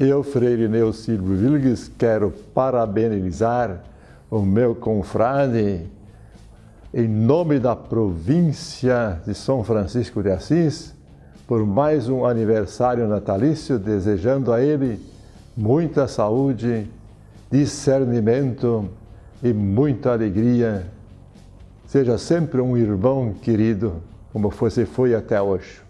Eu, Freire Neu Silvio Vilgues, quero parabenizar o meu confrade em nome da província de São Francisco de Assis por mais um aniversário natalício, desejando a ele muita saúde, discernimento e muita alegria. Seja sempre um irmão querido, como você foi até hoje.